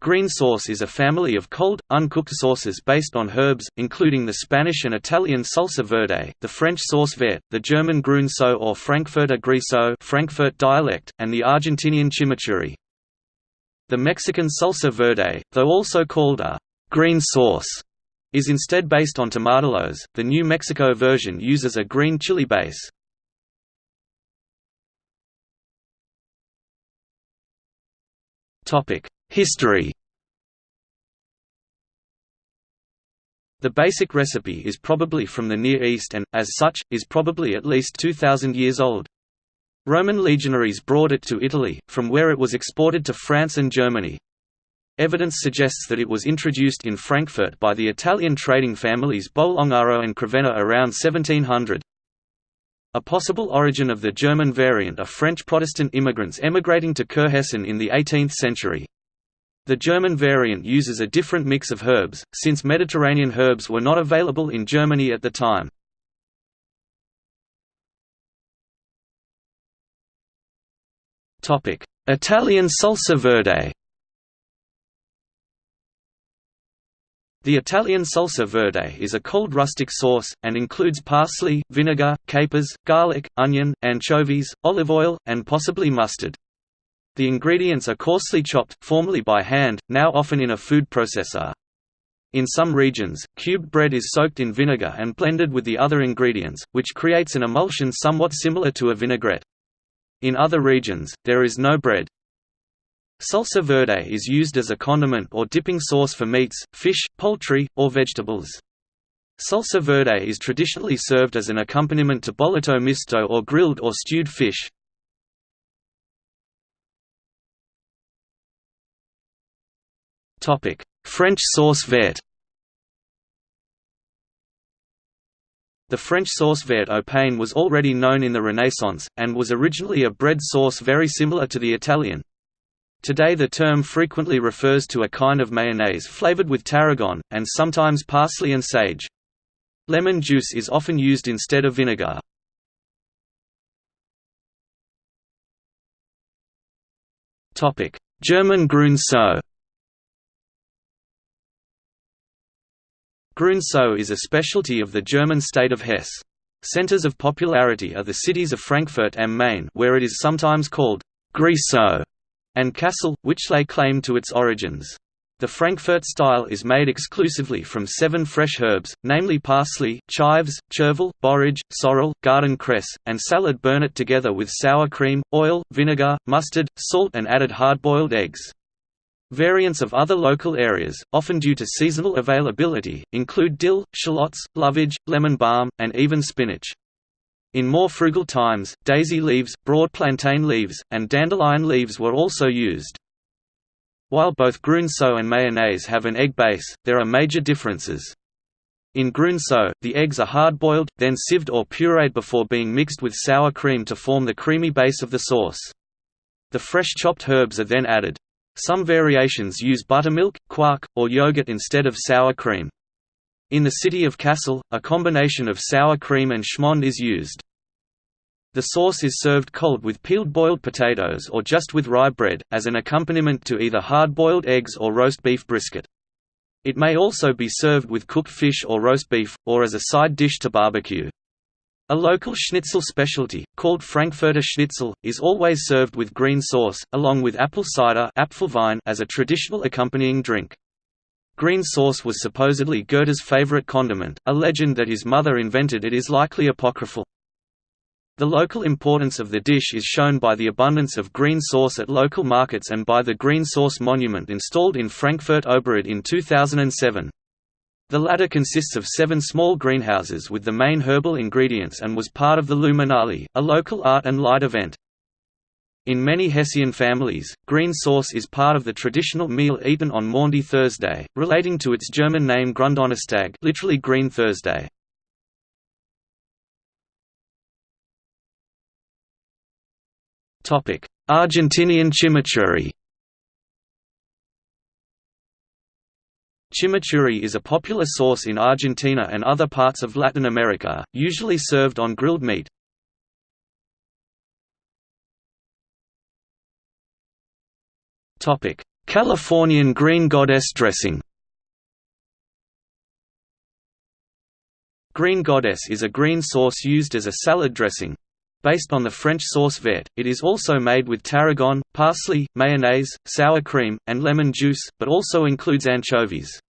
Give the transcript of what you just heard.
Green sauce is a family of cold, uncooked sauces based on herbs, including the Spanish and Italian salsa verde, the French sauce verte, the German Grünso or Frankfurter Grieße Frankfurt dialect, and the Argentinian chimichurri. The Mexican salsa verde, though also called a green sauce, is instead based on tomatillos. The New Mexico version uses a green chili base. Topic: History The basic recipe is probably from the Near East and, as such, is probably at least 2,000 years old. Roman legionaries brought it to Italy, from where it was exported to France and Germany. Evidence suggests that it was introduced in Frankfurt by the Italian trading families Bolongaro and Crevenna around 1700. A possible origin of the German variant are French Protestant immigrants emigrating to Kurhessen in the 18th century. The German variant uses a different mix of herbs, since Mediterranean herbs were not available in Germany at the time. Italian salsa verde The Italian salsa verde is a cold rustic sauce, and includes parsley, vinegar, capers, garlic, onion, anchovies, olive oil, and possibly mustard. The ingredients are coarsely chopped, formerly by hand, now often in a food processor. In some regions, cubed bread is soaked in vinegar and blended with the other ingredients, which creates an emulsion somewhat similar to a vinaigrette. In other regions, there is no bread. Salsa verde is used as a condiment or dipping sauce for meats, fish, poultry, or vegetables. Salsa verde is traditionally served as an accompaniment to bollito misto or grilled or stewed fish. French sauce verte The French sauce verte au pain was already known in the Renaissance, and was originally a bread sauce very similar to the Italian. Today the term frequently refers to a kind of mayonnaise flavored with tarragon, and sometimes parsley and sage. Lemon juice is often used instead of vinegar. German grün Soße Grün Soße is a specialty of the German state of Hesse. Centers of popularity are the cities of Frankfurt am Main where it is sometimes called Grieße and Kassel, which lay claim to its origins. The Frankfurt style is made exclusively from seven fresh herbs, namely parsley, chives, chervil, borage, sorrel, garden cress, and salad burnet together with sour cream, oil, vinegar, mustard, salt and added hard-boiled eggs. Variants of other local areas, often due to seasonal availability, include dill, shallots, lovage, lemon balm, and even spinach. In more frugal times, daisy leaves, broad plantain leaves, and dandelion leaves were also used. While both grün Soße and mayonnaise have an egg base, there are major differences. In grün Soße, the eggs are hard-boiled, then sieved or pureed before being mixed with sour cream to form the creamy base of the sauce. The fresh chopped herbs are then added. Some variations use buttermilk, quark, or yogurt instead of sour cream. In the city of Kassel, a combination of sour cream and schmand is used. The sauce is served cold with peeled boiled potatoes or just with rye bread, as an accompaniment to either hard-boiled eggs or roast beef brisket. It may also be served with cooked fish or roast beef, or as a side dish to barbecue. A local schnitzel specialty, called Frankfurter Schnitzel, is always served with green sauce, along with apple cider as a traditional accompanying drink. Green sauce was supposedly Goethe's favorite condiment, a legend that his mother invented it is likely apocryphal. The local importance of the dish is shown by the abundance of green sauce at local markets and by the green sauce monument installed in Frankfurt Oberrad in 2007. The latter consists of seven small greenhouses with the main herbal ingredients and was part of the Luminale, a local art and light event. In many Hessian families, green sauce is part of the traditional meal eaten on Maundy Thursday, relating to its German name Gründonnerstag literally Green Thursday. Argentinian chimichurri Chimichurri is a popular sauce in Argentina and other parts of Latin America, usually served on grilled meat. Californian green goddess dressing Green goddess is a green sauce used as a salad dressing. Based on the French sauce verte, it is also made with tarragon, parsley, mayonnaise, sour cream, and lemon juice, but also includes anchovies.